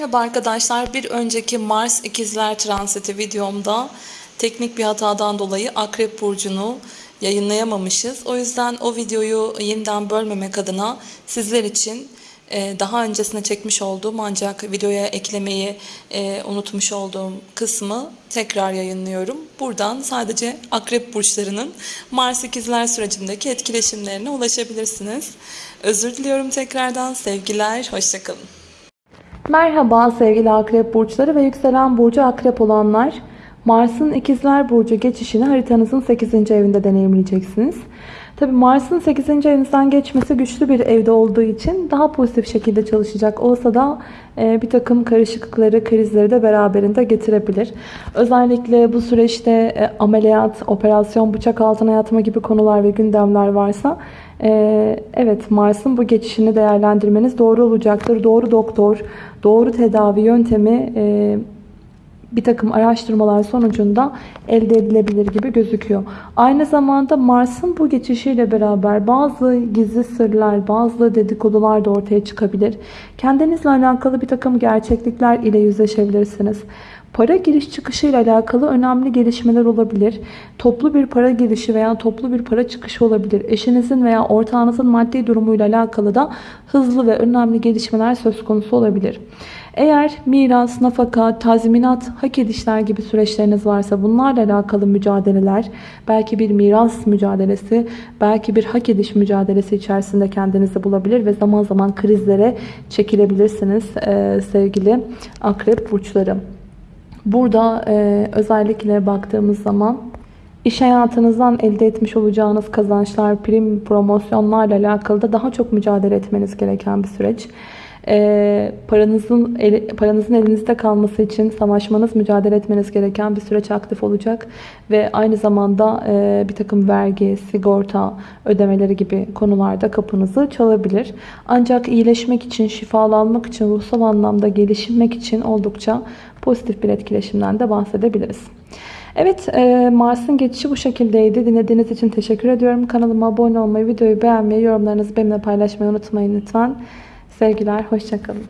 Merhaba arkadaşlar. Bir önceki Mars ikizler transiti videomda teknik bir hatadan dolayı Akrep Burcu'nu yayınlayamamışız. O yüzden o videoyu yeniden bölmemek adına sizler için e, daha öncesine çekmiş olduğum ancak videoya eklemeyi e, unutmuş olduğum kısmı tekrar yayınlıyorum. Buradan sadece Akrep Burçlarının Mars ikizler sürecindeki etkileşimlerine ulaşabilirsiniz. Özür diliyorum tekrardan. Sevgiler, hoşçakalın. Merhaba sevgili akrep burçları ve yükselen burcu akrep olanlar. Mars'ın ikizler burcu geçişini haritanızın 8. evinde deneyimleyeceksiniz. Tabi Mars'ın 8. evinizden geçmesi güçlü bir evde olduğu için daha pozitif şekilde çalışacak olsa da e, bir takım karışıklıkları, krizleri de beraberinde getirebilir. Özellikle bu süreçte e, ameliyat, operasyon, bıçak altına yatma gibi konular ve gündemler varsa e, evet Mars'ın bu geçişini değerlendirmeniz doğru olacaktır. Doğru doktor, doğru tedavi yöntemi bir takım araştırmalar sonucunda elde edilebilir gibi gözüküyor. Aynı zamanda Mars'ın bu geçişiyle beraber bazı gizli sırlar, bazı dedikodular da ortaya çıkabilir. Kendinizle alakalı bir takım gerçeklikler ile yüzleşebilirsiniz. Para giriş çıkışı ile alakalı önemli gelişmeler olabilir. Toplu bir para girişi veya toplu bir para çıkışı olabilir. Eşinizin veya ortağınızın maddi durumuyla alakalı da hızlı ve önemli gelişmeler söz konusu olabilir. Eğer miras, nafaka, tazminat, hak edişler gibi süreçleriniz varsa bunlarla alakalı mücadeleler, belki bir miras mücadelesi, belki bir hak ediş mücadelesi içerisinde kendinizi bulabilir ve zaman zaman krizlere çekilebilirsiniz sevgili akrep burçları. Burada e, özellikle baktığımız zaman iş hayatınızdan elde etmiş olacağınız kazançlar, prim, promosyonlarla alakalı da daha çok mücadele etmeniz gereken bir süreç. E, paranızın eli, paranızın elinizde kalması için savaşmanız, mücadele etmeniz gereken bir süreç aktif olacak ve aynı zamanda e, bir takım vergi, sigorta ödemeleri gibi konularda kapınızı çalabilir. Ancak iyileşmek için, şifalanmak için, ruhsal anlamda gelişmek için oldukça pozitif bir etkileşimden de bahsedebiliriz. Evet e, Mars'ın geçişi bu şekildeydi. Dinlediğiniz için teşekkür ediyorum. Kanalıma abone olmayı, videoyu beğenmeyi, yorumlarınızı benimle paylaşmayı unutmayın lütfen. Sevgiler, hoşçakalın.